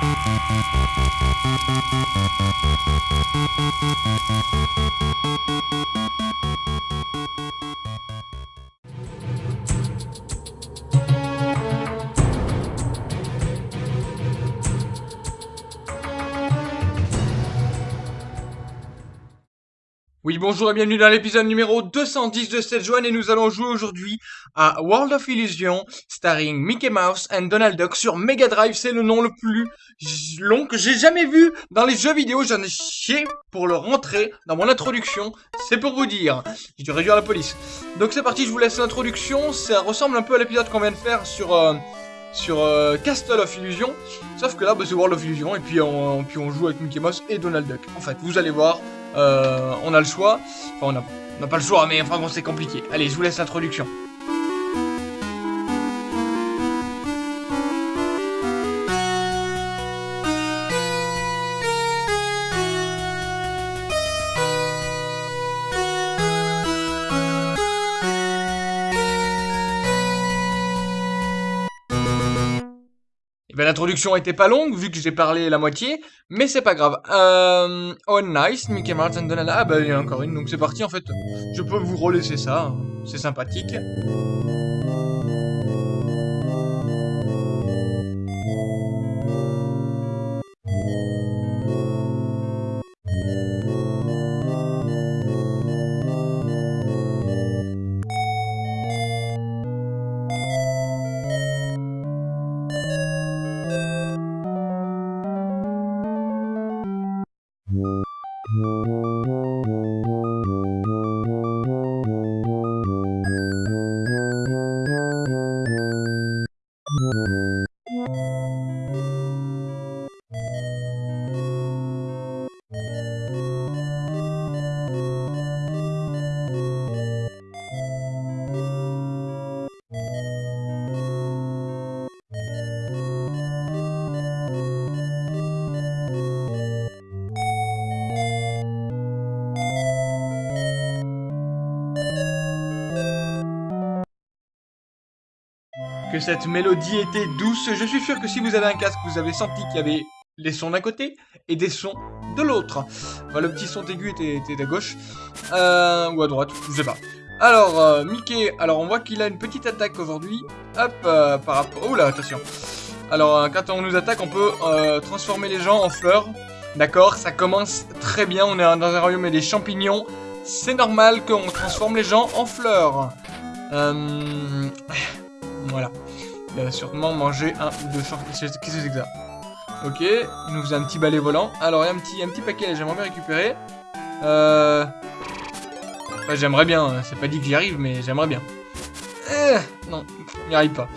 Thank you. Oui, bonjour et bienvenue dans l'épisode numéro 210 de cette journée et nous allons jouer aujourd'hui à World of Illusion starring Mickey Mouse and Donald Duck sur Mega Drive. C'est le nom le plus long que j'ai jamais vu dans les jeux vidéo. J'en ai chié pour le rentrer dans mon introduction. C'est pour vous dire. J'ai dû réduire la police. Donc c'est parti, je vous laisse l'introduction. Ça ressemble un peu à l'épisode qu'on vient de faire sur... Euh, sur euh, Castle of Illusion, sauf que là bah, c'est World of Illusion et puis on, puis on joue avec Mickey Mouse et Donald Duck. En fait, vous allez voir, on a le choix. Enfin, on n'a pas le choix, mais enfin bon, c'est compliqué. Allez, je vous laisse l'introduction. Ben, l'introduction était pas longue, vu que j'ai parlé la moitié, mais c'est pas grave. Euh, oh, nice, Mickey Donald. Ah, bah, il y en a encore une, donc c'est parti, en fait. Je peux vous relaisser ça, hein. c'est sympathique. Que cette mélodie était douce. Je suis sûr que si vous avez un casque, vous avez senti qu'il y avait les sons d'un côté et des sons de l'autre. le petit son aigu était, à gauche. Euh, ou à droite, je sais pas. Alors, euh, Mickey, alors on voit qu'il a une petite attaque aujourd'hui. Hop, euh, par rapport... Oh là, attention. Alors, quand on nous attaque, on peut transformer les gens en fleurs. D'accord, ça commence très bien. On est dans un royaume et des champignons. C'est normal qu'on transforme les gens en fleurs. Euh... Voilà. Il va sûrement manger un ou deux Qu'est-ce que c'est que ça Ok, il nous faisait un petit balai volant. Alors, il y a un petit, un petit paquet, j'aimerais bien récupérer. Euh... j'aimerais bien, hein. c'est pas dit que j'y arrive, mais j'aimerais bien. Eh, non, n'y arrive pas.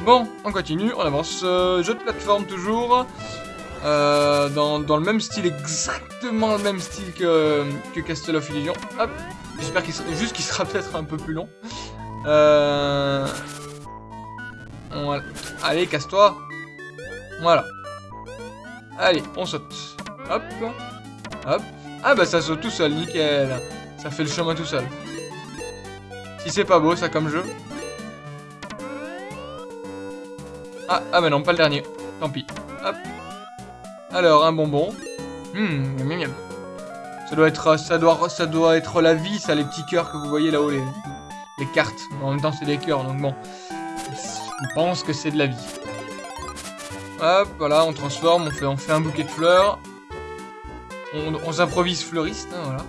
Bon, on continue, on avance. Euh, jeu de plateforme toujours. Euh, dans, dans, le même style, exactement le même style que, Castle of Illusion. Hop, j'espère qu'il juste qu'il sera peut-être un peu plus long. Euh, Allez, casse-toi. Voilà. Allez, on saute. Hop. Hop. Ah bah ça saute tout seul, nickel. Ça fait le chemin tout seul. Si c'est pas beau ça comme jeu. Ah, ah bah non, pas le dernier. Tant pis. Hop. Alors, un bonbon. Hum, miam, miam. Ça doit être, ça doit, ça doit être la vie, ça, les petits cœurs que vous voyez là-haut, les, les cartes. En même temps, c'est des cœurs, donc bon. On pense que c'est de la vie. Hop, voilà, on transforme, on fait, on fait un bouquet de fleurs. On, s'improvise fleuriste, hein, voilà.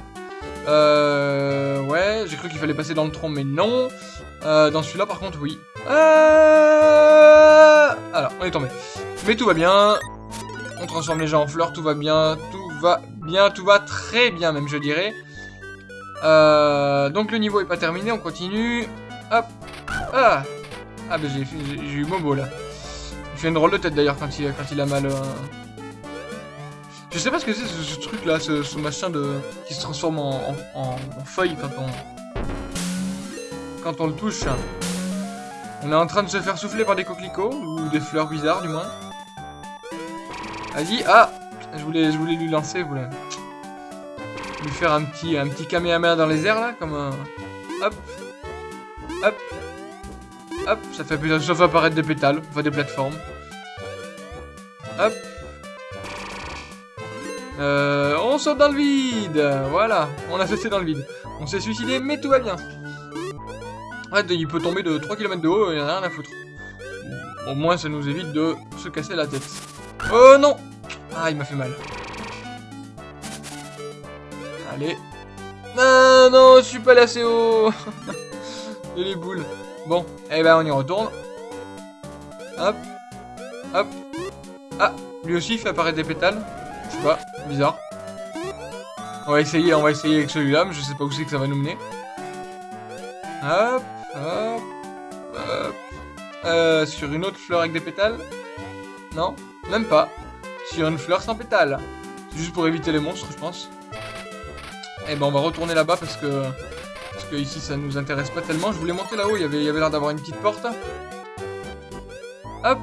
Euh, ouais, j'ai cru qu'il fallait passer dans le tronc, mais non. Euh, dans celui-là, par contre, oui. Euh... Alors, on est tombé. Mais tout va bien. On transforme les gens en fleurs, tout va bien, tout va bien, tout va très bien, même, je dirais. Euh, donc, le niveau est pas terminé, on continue. Hop. Ah ah bah j'ai eu Momo là. Il fait une drôle de tête d'ailleurs quand il, quand il a mal. Euh. Je sais pas ce que c'est ce, truc là, ce, machin de qui se transforme en, feuille quand on quand on le touche. On est en train de se faire souffler par des coquelicots ou des fleurs bizarres du moins. Vas-y, ah, je voulais, je voulais lui lancer, je voulais lui faire un petit, un petit kamehameha dans les airs là, comme un, hop, hop. Hop, ça fait, ça fait apparaître des pétales, enfin des plateformes. Hop, Euh, on saute dans le vide. Voilà, on a sauté dans le vide. On s'est suicidé, mais tout va bien. En fait, il peut tomber de 3 km de haut il en a rien à foutre. Au moins, ça nous évite de se casser la tête. Oh non Ah, il m'a fait mal. Allez. Ah non, je suis pas assez haut. Et les boules. Bon, eh ben on y retourne. Hop. Hop. Ah, lui aussi il fait apparaître des pétales. Je sais pas, bizarre. On va essayer, on va essayer avec celui-là, mais je sais pas où c'est que ça va nous mener. Hop, hop, hop. Euh, sur une autre fleur avec des pétales? Non, même pas. Sur une fleur sans pétales. C'est juste pour éviter les monstres, je pense. Eh ben on va retourner là-bas parce que... Parce que ici ça nous intéresse pas tellement. Je voulais monter là-haut, il y avait, l'air d'avoir une petite porte. Hop.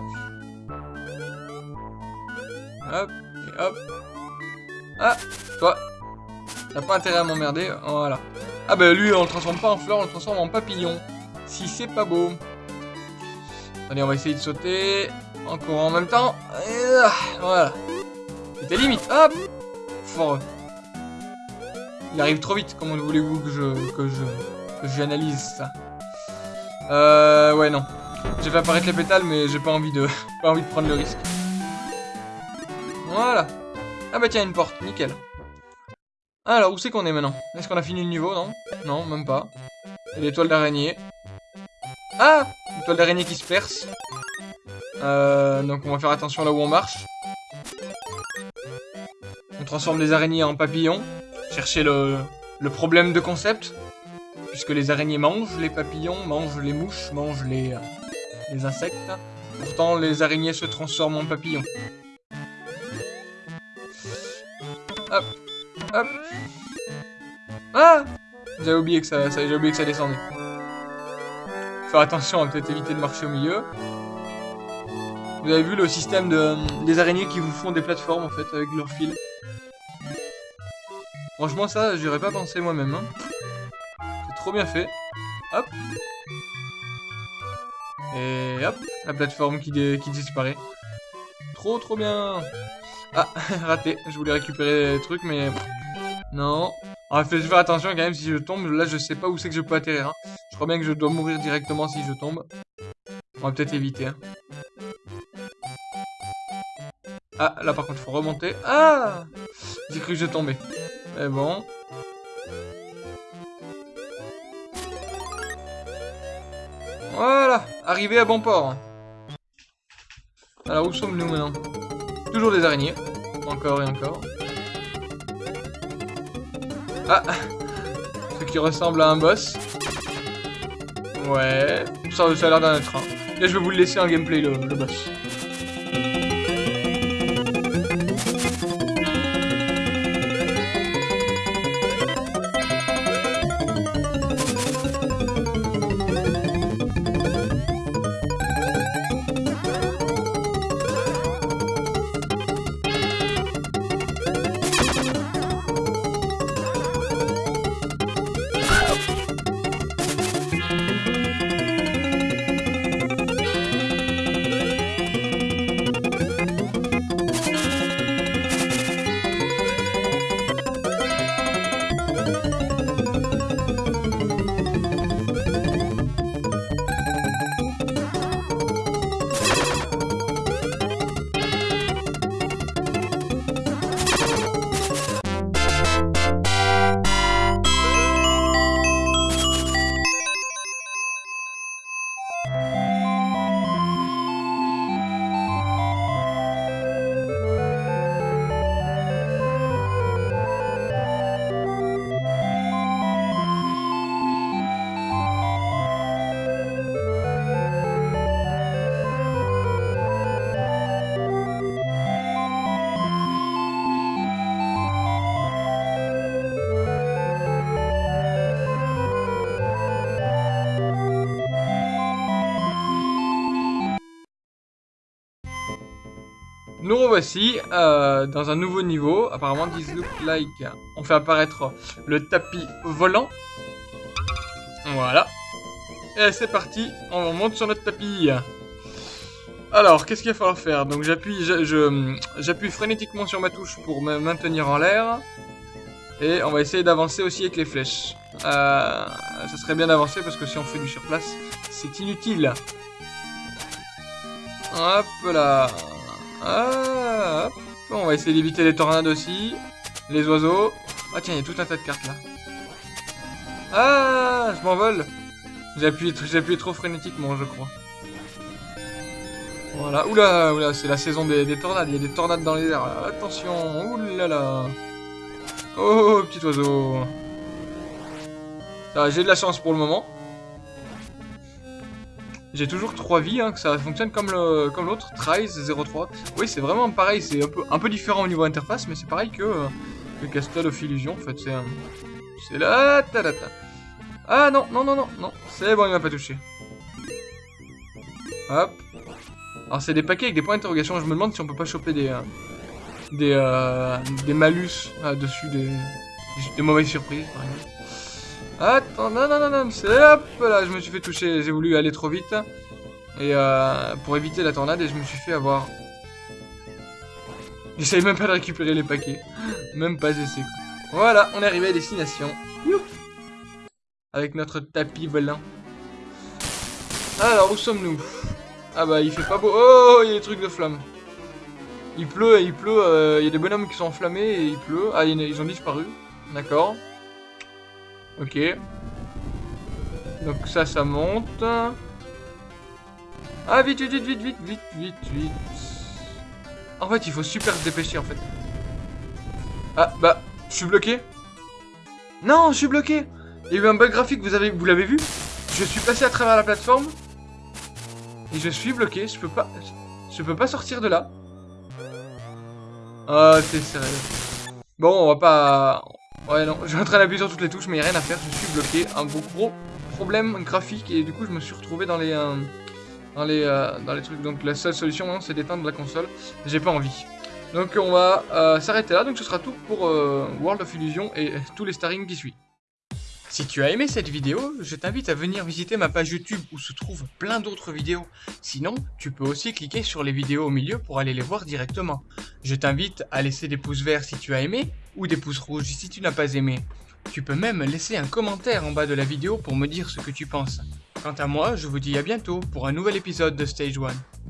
Hop, et hop. Ah, toi. T'as pas intérêt à m'emmerder, voilà. Ah bah lui on le transforme pas en fleur, on le transforme en papillon. Si c'est pas beau. Allez, on va essayer de sauter en courant en même temps. Voilà. C'était limite. Hop Fort. Il arrive trop vite. Comment voulez-vous que je que je que j'analyse ça Euh ouais non. J'ai fait apparaître les pétales mais j'ai pas envie de pas envie de prendre le risque. Voilà. Ah bah tiens une porte, nickel. Alors où c'est qu'on est maintenant? Est-ce qu'on a fini le niveau non? Non, même pas. Et l'étoile d'araignée. Ah L'étoile d'araignée qui se perce. Euh, donc on va faire attention là où on marche. On transforme les araignées en papillons chercher le, problème de concept. Puisque les araignées mangent les papillons, mangent les mouches, mangent les, les insectes. Pourtant, les araignées se transforment en papillons. Hop, hop. Ah J'avais oublié que ça, ça oublié que ça descendait. Faire attention, à peut-être éviter de marcher au milieu. Vous avez vu le système de, des araignées qui vous font des plateformes en fait avec leur fil? Franchement, ça, j'aurais pas pensé moi-même. Hein. C'est trop bien fait. Hop. Et hop, la plateforme qui, disparaît. Trop, trop bien. Ah, raté. Je voulais récupérer les trucs, mais... Non. En fait, je vais faire attention quand même si je tombe. Là, je sais pas où c'est que je peux atterrir. Hein. Je crois bien que je dois mourir directement si je tombe. On va peut-être éviter. Hein. Ah, là par contre, il faut remonter. Ah J'ai cru que je tombais. Mais bon. Voilà, arrivé à bon port. Alors où sommes-nous maintenant? Toujours des araignées. Encore et encore. Ah Ce qui ressemble à un boss. Ouais, ça, a l'air d'un être. Là je vais vous laisser en gameplay le boss. Nous revoici euh, dans un nouveau niveau. Apparemment, this look like... On fait apparaître le tapis volant. Voilà. Et c'est parti, on monte sur notre tapis. Alors, qu'est-ce qu'il va falloir faire? Donc j'appuie j'appuie frénétiquement sur ma touche pour me maintenir en l'air. Et on va essayer d'avancer aussi avec les flèches. Euh, ça serait bien d'avancer parce que si on fait du surplace, c'est inutile. Hop là. Ah, hop. on va essayer d'éviter les tornades aussi. Les oiseaux. Ah tiens, il y a tout un tas de cartes là. Ah, je m'envole. J'ai appuyé, trop frénétiquement, je crois. Voilà, oula, oula, c'est la saison des, tornades, il y a des tornades dans les airs, attention, oulala. Oh, petit oiseau. J'ai de la chance pour le moment. J'ai toujours 3 vies, hein, que ça fonctionne comme l'autre, comme Tries 03. Oui, c'est vraiment pareil, c'est un peu, un peu différent au niveau interface, mais c'est pareil que euh, le Castle of Illusion, en fait, c'est... c'est là, ta, ta, ta. Ah non, non, non, non, non, c'est bon, il m'a pas touché. Hop. Alors c'est des paquets avec des points d'interrogation, je me demande si on peut pas choper des... Euh, des, euh, des malus dessus, des, des, mauvaises surprises, par exemple. Attends, non, non, non, non, c'est hop là, je me suis fait toucher, j'ai voulu aller trop vite. Et euh, pour éviter la tornade, et je me suis fait avoir... J'essaye même pas de récupérer les paquets. Même pas essayer. Voilà, on est arrivé à destination. Youp Avec notre tapis volant. Alors, où sommes-nous? Ah bah, il fait pas beau. Oh, il y a des trucs de flammes. Il pleut, il pleut, euh, il y a des bonhommes qui sont enflammés et il pleut. Ah, ils ont disparu. D'accord. Ok. Donc ça, ça monte. Ah, vite, vite, vite, vite, vite, vite, vite, vite. En fait, il faut super se dépêcher, en fait. Ah, bah, je suis bloqué. Non, je suis bloqué. Il y a eu un bug graphique, vous avez, vous l'avez vu? Je suis passé à travers la plateforme. Et je suis bloqué, je peux pas... Je peux pas sortir de là. Oh, c'est sérieux. Bon, on va pas... Ouais, non, je suis en train d'appuyer sur toutes les touches, mais il a rien à faire, je suis bloqué. Un gros problème graphique, et du coup, je me suis retrouvé dans les... Euh, dans les, euh, dans les trucs. Donc la seule solution, c'est d'éteindre la console. J'ai pas envie. Donc on va euh, s'arrêter là. Donc ce sera tout pour World of Illusion et tous les starring qui suivent. Si tu as aimé cette vidéo, je t'invite à venir visiter ma page YouTube où se trouvent plein d'autres vidéos. Sinon, tu peux aussi cliquer sur les vidéos au milieu pour aller les voir directement. Je t'invite à laisser des pouces verts si tu as aimé, ou des pouces rouges si tu n'as pas aimé. Tu peux même laisser un commentaire en bas de la vidéo pour me dire ce que tu penses. Quant à moi, je vous dis à bientôt pour un nouvel épisode de Stage 1.